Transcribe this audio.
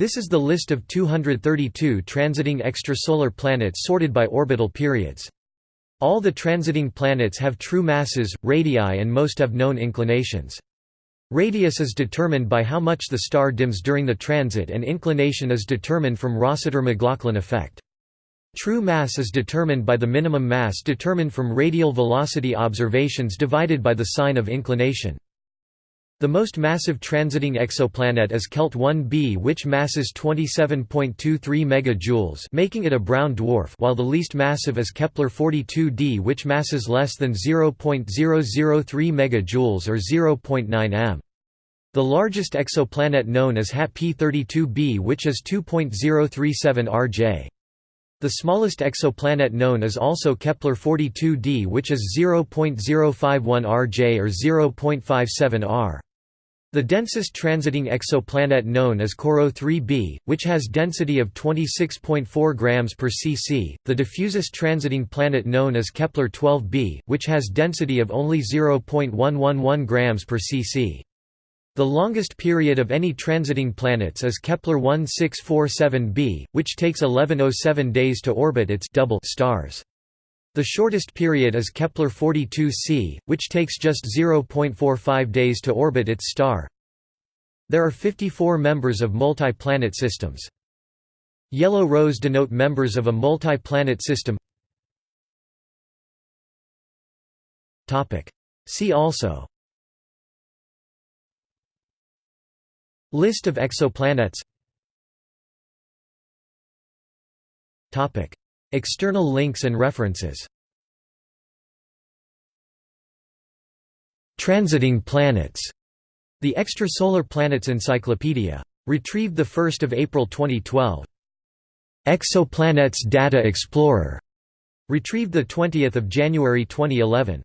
This is the list of 232 transiting extrasolar planets sorted by orbital periods. All the transiting planets have true masses, radii and most have known inclinations. Radius is determined by how much the star dims during the transit and inclination is determined from Rossiter-McLaughlin effect. True mass is determined by the minimum mass determined from radial velocity observations divided by the sine of inclination. The most massive transiting exoplanet is KELT 1b which masses 27.23 MJ making it a brown dwarf while the least massive is Kepler 42d which masses less than 0.003 MJ or 0.9 m. The largest exoplanet known is HAT P32b which is 2.037 rj. The smallest exoplanet known is also Kepler 42d which is 0.051 rj or 0.57 r. The densest transiting exoplanet known is CoRoT 3b, which has density of 26.4 grams per cc. The diffusest transiting planet known as Kepler 12b, which has density of only 0.111 grams per cc. The longest period of any transiting planets is Kepler 1647b, which takes 1107 days to orbit its double stars. The shortest period is Kepler 42c, which takes just 0.45 days to orbit its star. There are 54 members of multi-planet systems. Yellow rows denote members of a multi-planet system. See also List of exoplanets External links and references Transiting planets. The Extrasolar Planets Encyclopedia. Retrieved 1 April 2012. Exoplanets Data Explorer. Retrieved 20 January 2011.